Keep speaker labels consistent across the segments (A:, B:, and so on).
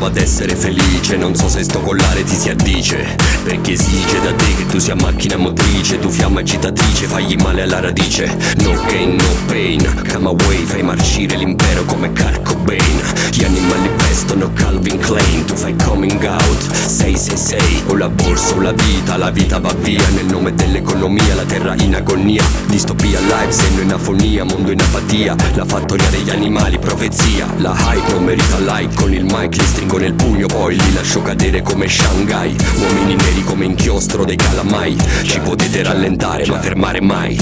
A: prova ad essere felice. Non so se sto collare ti si addice Perché esige da te che tu sia macchina motrice Tu fiamma agitatrice, fagli male alla radice. No gain, no pain Come away, fai marcire l'impero come Kurt Cobain vestono Calvin Klein Tu fai coming out. 666 O la borsa o la vita, la vita va via. Nel nome dell'economia, la terra in agonia. Distopia live, senno in afonia, mondo in apatia. La fattoria degli animali, profezia. La hype non merita like Con il mic li stringo nel pugno Poi li lascio cadere come Shanghai. Uomini neri come inchiostro dei calamai. Ci potete rallentare ma fermare mai.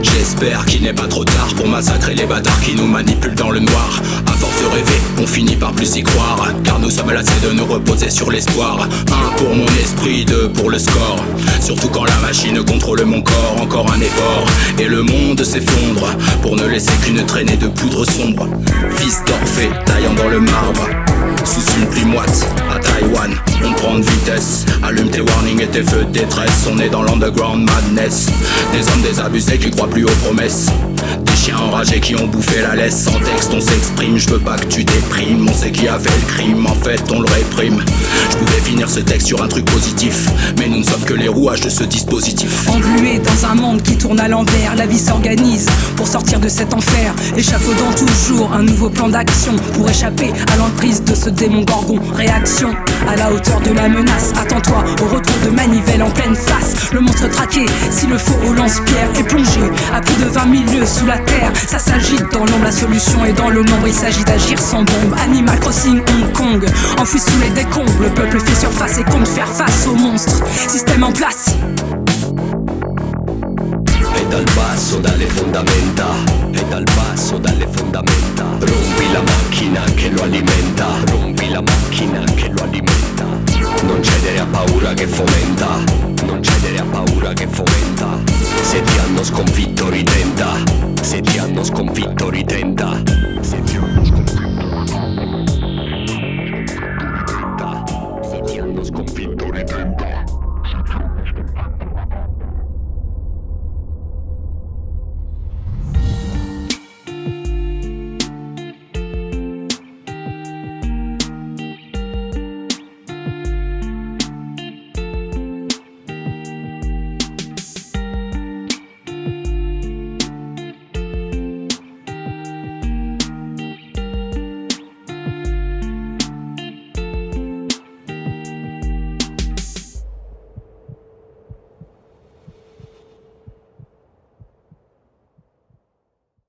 B: J'espère qu'il n'est pas trop tard pour massacrer les bâtards qui nous manipulent dans le noir. À force de rêver, on finit plus y croire. Car nous sommes lassés de nous reposer sur l'espoir. Un pour mon esprit, deux pour le score. Surtout quand la machine contrôle mon corps, encore un effort. Et le monde s'effondre pour ne laisser qu'une traînée de poudre sombre. Fils d'Orphée, taillant dans le marbre. Sous une pluie moite, à Taïwan, vitesse. Allume tes warnings et tes feux de détresse. On est dans l'underground madness. Des hommes désabusés qui croient plus aux promesses. Des chiens enragés qui ont bouffé la laisse. Sans texte, on s'exprime. Je veux pas que tu déprimes. On sait qui a fait le crime. En fait, on le réprime. Je pouvais finir ce texte sur un truc positif. Mais nous ne sommes que les rouages de ce dispositif.
C: Englué dans un monde qui tourne à l'envers, la vie s'organise pour sortir de cet enfer. Échafaudant toujours un nouveau plan d'action pour échapper à l'emprise de ce démon gorgon. Réaction à la hauteur de la menace. Attends-toi au retour de manivelle en pleine face. Le monstre traqué, si le faux au lance-pierre est plongé à plus de 20 000 lieues sous la terre. Ça s'agite dans l'ombre, la solution est dans le nombre. Il s'agit d'agir sans bombe. Animal Crossing Hong Kong, enfoui sous les décombres. Le peuple fait surface et compte faire face aux monstres. Système en place.
A: La alimenta la paura che fomenta. Non cedere a paura che fomenta. Se ti hanno sconfitto ritenta Se ti hanno sconfitto ritenta Se ti hanno sconfitto